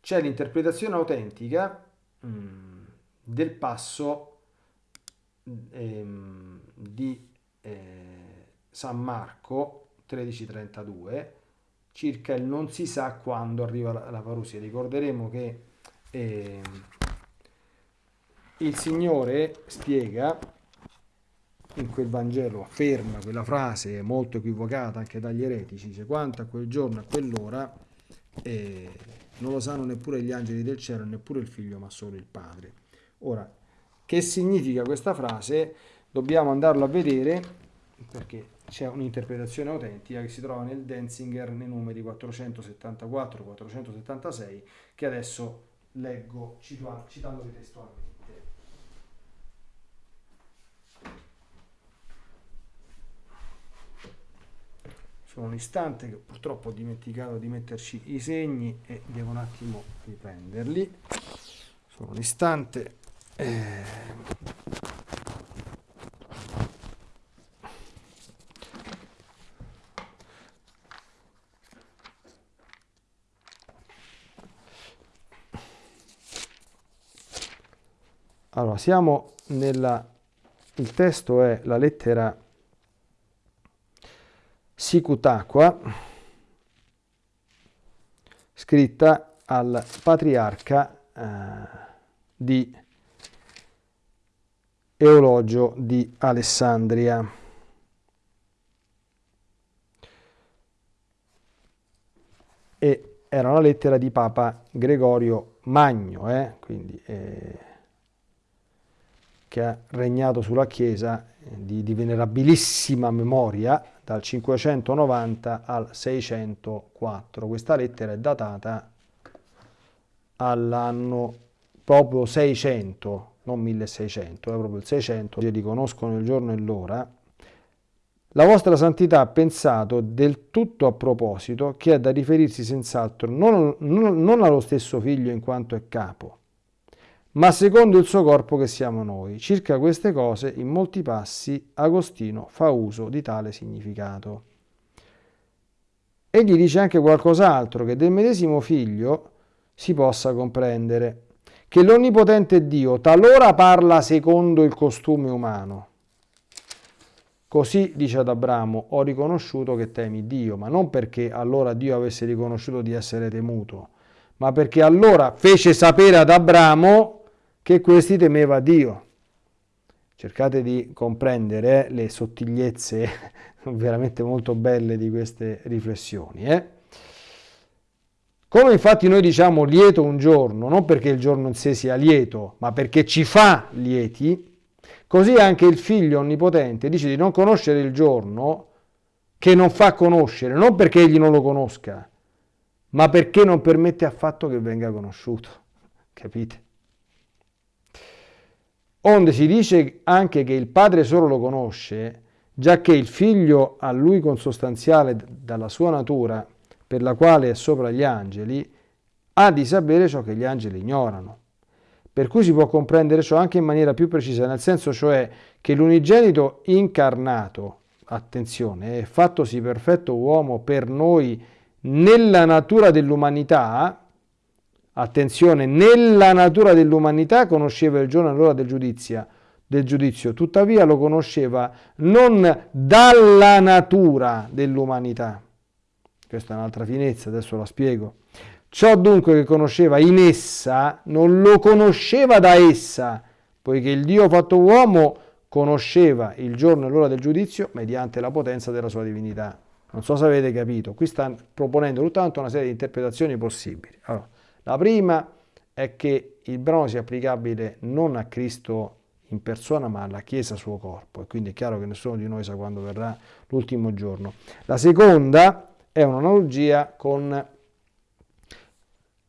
c'è l'interpretazione autentica mm, del passo ehm, di... Eh, San Marco 13:32 circa il non si sa quando arriva la, la parusia. Ricorderemo che eh, il Signore spiega in quel Vangelo, afferma quella frase molto equivocata anche dagli eretici, dice quanto a quel giorno, a quell'ora, eh, non lo sanno neppure gli angeli del cielo, neppure il figlio, ma solo il Padre. Ora, che significa questa frase? Dobbiamo andarlo a vedere perché c'è un'interpretazione autentica che si trova nel Denzinger nei numeri 474-476 che adesso leggo citandovi testualmente. Solo un istante che purtroppo ho dimenticato di metterci i segni e devo un attimo riprenderli. Solo un istante. Eh... Allora, siamo nella... il testo è la lettera Sicutaqua, scritta al patriarca eh, di Eologio di Alessandria. E era una lettera di Papa Gregorio Magno, eh? quindi... Eh, che ha regnato sulla Chiesa eh, di, di venerabilissima memoria dal 590 al 604. Questa lettera è datata all'anno proprio 600, non 1600, è proprio il 600, che riconoscono il giorno e l'ora. La vostra santità ha pensato del tutto a proposito che è da riferirsi senz'altro non, non, non allo stesso figlio in quanto è capo, ma secondo il suo corpo che siamo noi. Circa queste cose, in molti passi, Agostino fa uso di tale significato. Egli dice anche qualcos'altro che del medesimo figlio si possa comprendere, che l'onnipotente Dio talora parla secondo il costume umano. Così dice ad Abramo, ho riconosciuto che temi Dio, ma non perché allora Dio avesse riconosciuto di essere temuto, ma perché allora fece sapere ad Abramo che questi temeva Dio. cercate di comprendere le sottigliezze veramente molto belle di queste riflessioni. Eh? Come infatti noi diciamo lieto un giorno, non perché il giorno in sé sia lieto, ma perché ci fa lieti, così anche il figlio onnipotente dice di non conoscere il giorno che non fa conoscere, non perché egli non lo conosca, ma perché non permette affatto che venga conosciuto. Capite? Onde si dice anche che il padre solo lo conosce, già che il figlio a lui consostanziale dalla sua natura per la quale è sopra gli angeli, ha di sapere ciò che gli angeli ignorano. Per cui si può comprendere ciò anche in maniera più precisa, nel senso cioè che l'unigenito incarnato, attenzione, è fattosi perfetto uomo per noi nella natura dell'umanità, attenzione, nella natura dell'umanità conosceva il giorno e l'ora del giudizio, del giudizio, tuttavia lo conosceva non dalla natura dell'umanità, questa è un'altra finezza, adesso la spiego. Ciò dunque che conosceva in essa non lo conosceva da essa, poiché il Dio fatto uomo conosceva il giorno e l'ora del giudizio mediante la potenza della sua divinità. Non so se avete capito, qui sta proponendo soltanto una serie di interpretazioni possibili. Allora, la prima è che il brano sia applicabile non a Cristo in persona ma alla Chiesa suo corpo e quindi è chiaro che nessuno di noi sa quando verrà l'ultimo giorno. La seconda è un'analogia con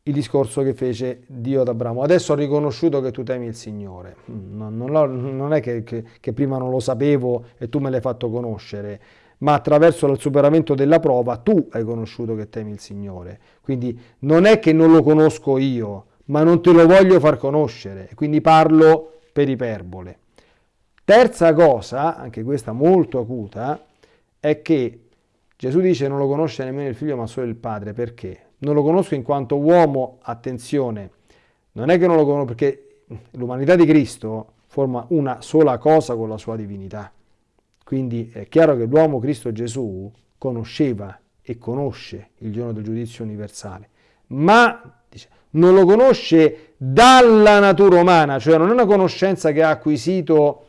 il discorso che fece Dio ad Abramo. Adesso ho riconosciuto che tu temi il Signore. Non, non, non è che, che, che, prima non lo sapevo e tu me l'hai fatto conoscere, ma attraverso il superamento della prova tu hai conosciuto che temi il Signore. Quindi non è che non lo conosco io, ma non te lo voglio far conoscere. Quindi parlo per iperbole. Terza cosa, anche questa molto acuta, è che Gesù dice non lo conosce nemmeno il figlio ma solo il padre, perché? Non lo conosco in quanto uomo, attenzione, non è che non lo conosco perché l'umanità di Cristo forma una sola cosa con la sua divinità. Quindi è chiaro che l'uomo Cristo Gesù conosceva e conosce il giorno del giudizio universale, ma dice, non lo conosce dalla natura umana, cioè non è una conoscenza che ha acquisito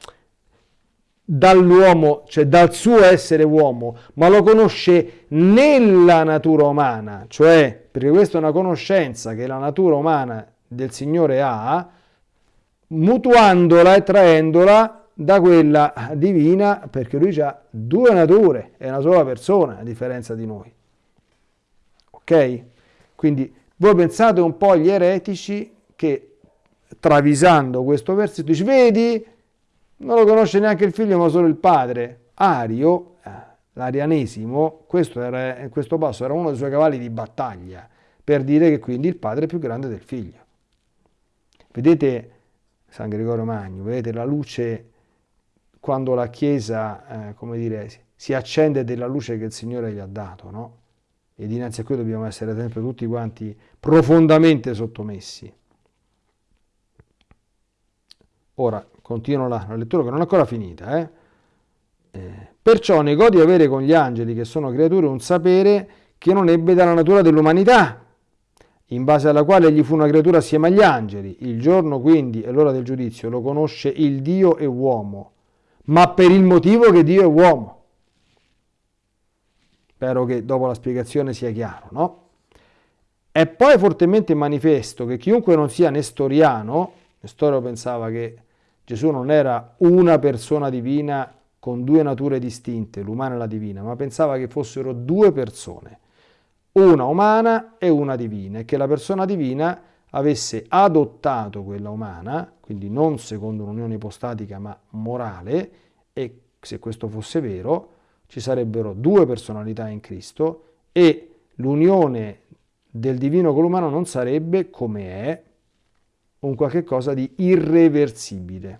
dall'uomo, cioè dal suo essere uomo, ma lo conosce nella natura umana, cioè perché questa è una conoscenza che la natura umana del Signore ha, mutuandola e traendola da quella divina, perché lui ha due nature, è una sola persona a differenza di noi. Ok? Quindi voi pensate un po' agli eretici che travisando questo versetto dice, vedi, non lo conosce neanche il figlio ma solo il padre. Ario, eh, l'arianesimo, questo, era, questo passo era uno dei suoi cavalli di battaglia, per dire che quindi il padre è più grande del figlio. Vedete San Gregorio Magno, vedete la luce quando la Chiesa, eh, come dire, si accende della luce che il Signore gli ha dato, no? E dinanzi a cui dobbiamo essere sempre tutti quanti profondamente sottomessi. Ora, continuo la, la lettura che non è ancora finita. Eh? Eh, perciò negò di avere con gli angeli, che sono creature, un sapere che non ebbe dalla natura dell'umanità, in base alla quale egli fu una creatura assieme agli angeli. Il giorno quindi e l'ora del giudizio lo conosce il Dio e uomo, ma per il motivo che Dio è uomo. Spero che dopo la spiegazione sia chiaro, no? È poi fortemente manifesto che chiunque non sia nestoriano, Nestorio pensava che Gesù non era una persona divina con due nature distinte, l'umana e la divina, ma pensava che fossero due persone, una umana e una divina, e che la persona divina avesse adottato quella umana, quindi non secondo un'unione ipostatica ma morale, e se questo fosse vero, ci sarebbero due personalità in Cristo e l'unione del divino con l'umano non sarebbe come è un qualche cosa di irreversibile.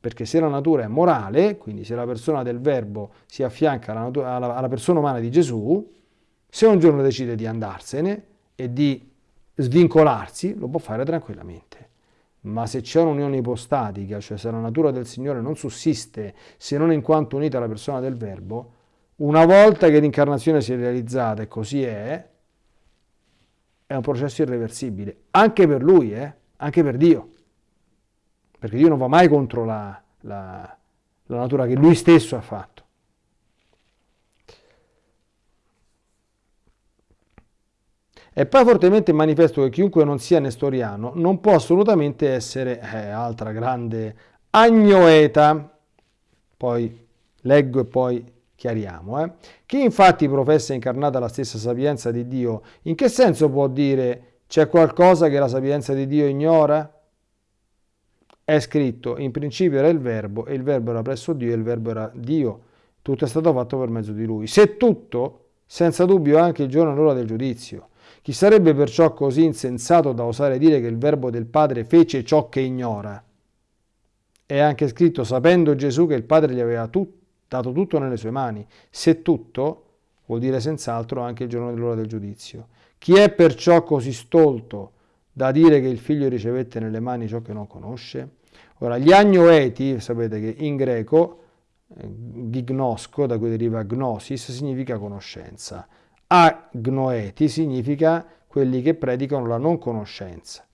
Perché se la natura è morale, quindi se la persona del verbo si affianca alla, natura, alla, alla persona umana di Gesù, se un giorno decide di andarsene e di svincolarsi, lo può fare tranquillamente. Ma se c'è un'unione ipostatica, cioè se la natura del Signore non sussiste se non in quanto unita alla persona del Verbo, una volta che l'incarnazione si è realizzata e così è, è un processo irreversibile, anche per lui, eh? anche per Dio, perché Dio non va mai contro la, la, la natura che lui stesso ha fatto. È poi fortemente manifesto che chiunque non sia nestoriano non può assolutamente essere, eh, altra grande agnoeta, poi leggo e poi chiariamo. Eh. Chi infatti professa incarnata la stessa sapienza di Dio, in che senso può dire c'è qualcosa che la sapienza di Dio ignora? È scritto, in principio era il verbo e il verbo era presso Dio e il verbo era Dio. Tutto è stato fatto per mezzo di lui. Se tutto, senza dubbio anche il giorno e l'ora del giudizio. Chi sarebbe perciò così insensato da osare dire che il verbo del Padre fece ciò che ignora? È anche scritto, sapendo Gesù che il Padre gli aveva tut- dato tutto nelle sue mani. Se tutto, vuol dire senz'altro anche il giorno dell'ora del giudizio. Chi è perciò così stolto da dire che il figlio ricevette nelle mani ciò che non conosce? Ora, gli agnoeti, sapete che in greco, eh, gignosco, da cui deriva gnosis, significa conoscenza agnoeti significa quelli che predicano la non conoscenza,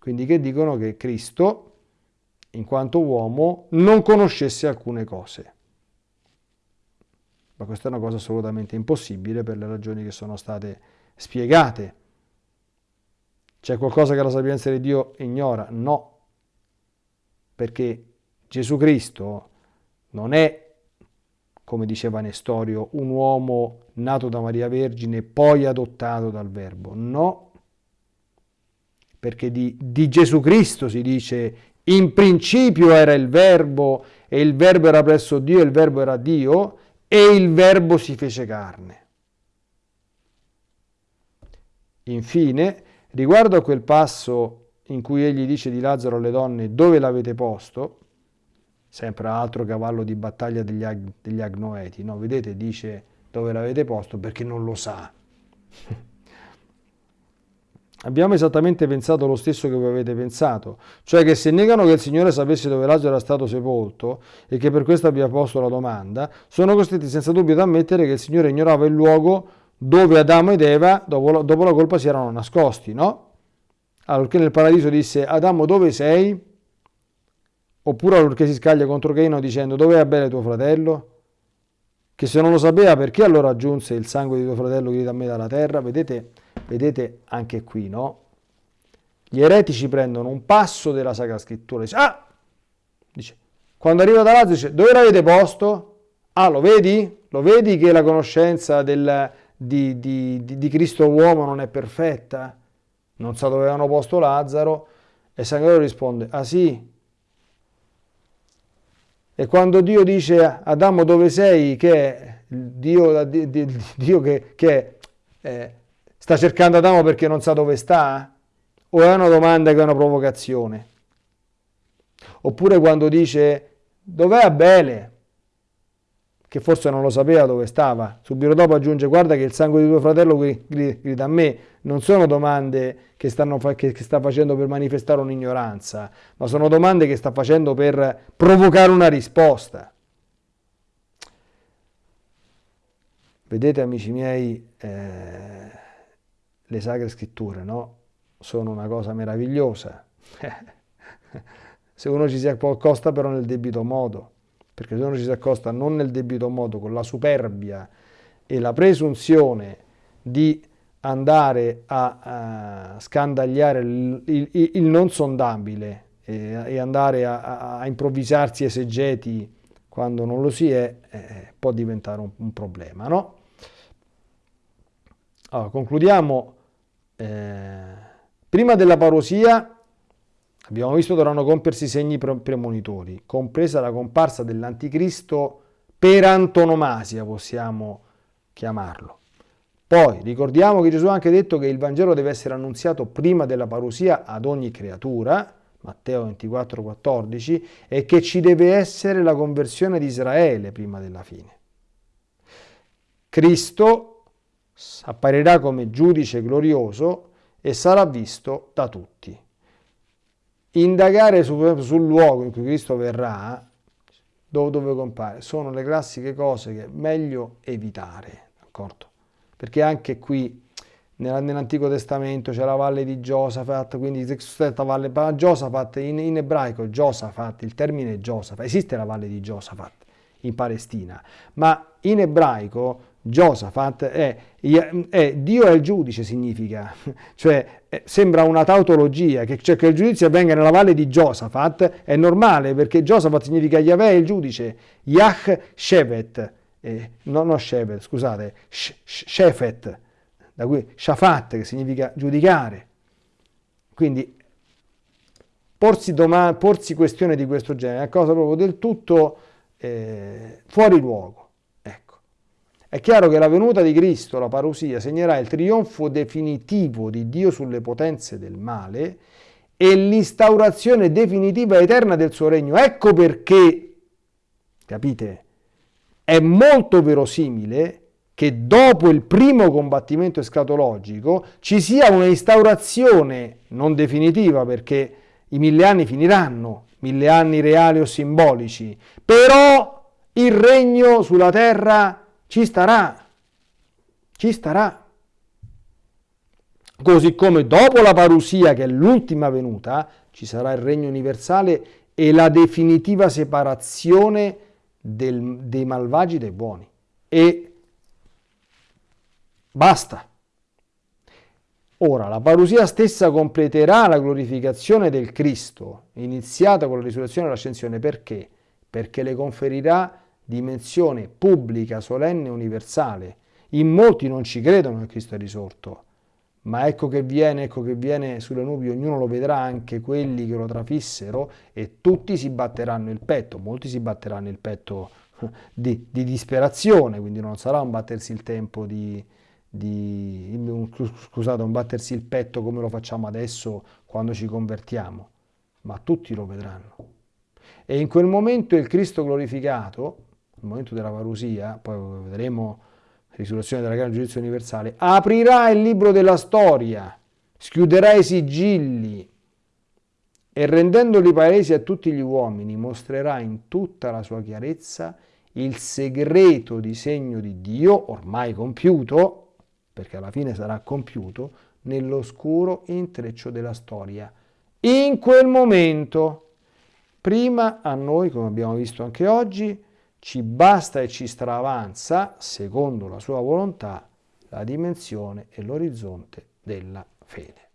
quindi che dicono che Cristo, in quanto uomo, non conoscesse alcune cose. Ma questa è una cosa assolutamente impossibile per le ragioni che sono state spiegate. C'è qualcosa che la sapienza di Dio ignora? No, perché Gesù Cristo non è come diceva Nestorio, un uomo nato da Maria Vergine, poi adottato dal Verbo. No, perché di, di Gesù Cristo si dice in principio era il Verbo e il Verbo era presso Dio e il Verbo era Dio e il Verbo si fece carne. Infine, riguardo a quel passo in cui egli dice di Lazzaro alle donne dove l'avete posto, sempre altro cavallo di battaglia degli, ag, degli agnoeti, no? Vedete, dice dove l'avete posto perché non lo sa. Abbiamo esattamente pensato lo stesso che voi avete pensato, cioè che se negano che il Signore sapesse dove Lazzaro era stato sepolto e che per questo abbia posto la domanda, sono costretti senza dubbio ad ammettere che il Signore ignorava il luogo dove Adamo ed Eva dopo, dopo la colpa si erano nascosti, no? Allora, nel paradiso disse Adamo dove sei? Oppure allorché si scaglia contro Caino dicendo dove è Abele tuo fratello? Che se non lo sapeva perché allora aggiunse il sangue di tuo fratello grida a me dalla terra? Vedete, vedete anche qui, no? Gli eretici prendono un passo della Sacra Scrittura e dice, ah! Dice, quando arriva da Lazio dice, dove l'avete posto? Ah, lo vedi? Lo vedi che la conoscenza del, di, di, di, di Cristo uomo non è perfetta? Non sa dove avevano posto Lazzaro? E San Gallo risponde, ah sì, e quando Dio dice Adamo dove sei, che Dio, Dio che, che eh, sta cercando Adamo perché non sa dove sta? O è una domanda che è una provocazione? Oppure quando dice dov'è Abele? Che forse non lo sapeva dove stava. Subito dopo aggiunge guarda che il sangue di tuo fratello grida a me. Non sono domande che, stanno, che, sta facendo per manifestare un'ignoranza, ma sono domande che sta facendo per provocare una risposta. Vedete amici miei, eh, le sacre scritture, no? Sono una cosa meravigliosa. se uno ci si accosta però nel debito modo, perché se uno ci si accosta non nel debito modo, con la superbia e la presunzione di andare a, a scandagliare il, il, il, non sondabile e, e andare a, a, improvvisarsi esegeti quando non lo si è, eh, può diventare un, un problema. No? Allora, concludiamo. Eh, prima della parosia abbiamo visto dovranno compiersi segni premonitori, compresa la comparsa dell'anticristo per antonomasia, possiamo chiamarlo. Poi ricordiamo che Gesù ha anche detto che il Vangelo deve essere annunziato prima della parusia ad ogni creatura, Matteo 24, 14, e che ci deve essere la conversione di Israele prima della fine. Cristo apparirà come giudice glorioso e sarà visto da tutti. Indagare sul, sul luogo in cui Cristo verrà, dove, dove compare, sono le classiche cose che è meglio evitare, d'accordo? perché anche qui nell'Antico Testamento c'è la valle di Giosafat, quindi questa valle, Giosafat in, in ebraico, Giosafat, il termine Giosafat, esiste la valle di Giosafat in Palestina, ma in ebraico Giosafat è, è, Dio è il giudice significa, cioè è, sembra una tautologia, che, cioè che il giudizio avvenga nella valle di Giosafat è normale perché Giosafat significa Yahweh è il giudice, Yah Shevet, eh, no, no Shevet, scusate, Shefet, da cui Shafat che significa giudicare. Quindi porsi, porsi questione di questo genere è una cosa proprio del tutto eh, fuori luogo. È chiaro che la venuta di Cristo, la parousia, segnerà il trionfo definitivo di Dio sulle potenze del male e l'instaurazione definitiva eterna del suo regno. Ecco perché, capite, è molto verosimile che dopo il primo combattimento escatologico ci sia una instaurazione non definitiva perché i mille anni finiranno, mille anni reali o simbolici, però il regno sulla terra ci starà, ci starà. Così come dopo la parusia, che è l'ultima venuta, ci sarà il regno universale e la definitiva separazione del, dei malvagi dai buoni. E basta. Ora, la parusia stessa completerà la glorificazione del Cristo, iniziata con la risurrezione e l'ascensione. Perché? Perché le conferirà dimensione pubblica, solenne e universale. In molti non ci credono che Cristo è risorto, ma ecco che viene, ecco che viene sulle nubi, ognuno lo vedrà, anche quelli che lo trafissero, e tutti si batteranno il petto, molti si batteranno il petto di, di disperazione, quindi non sarà un battersi il tempo di, di, scusate, un battersi il petto come lo facciamo adesso quando ci convertiamo, ma tutti lo vedranno. E in quel momento il Cristo glorificato, il momento della parusia, poi vedremo la risurrezione della grande giudizio universale, aprirà il libro della storia, schiuderà i sigilli e rendendoli palesi a tutti gli uomini mostrerà in tutta la sua chiarezza il segreto disegno di Dio, ormai compiuto, perché alla fine sarà compiuto, nell'oscuro intreccio della storia. In quel momento, prima a noi, come abbiamo visto anche oggi, ci basta e ci stravanza, secondo la sua volontà, la dimensione e l'orizzonte della fede.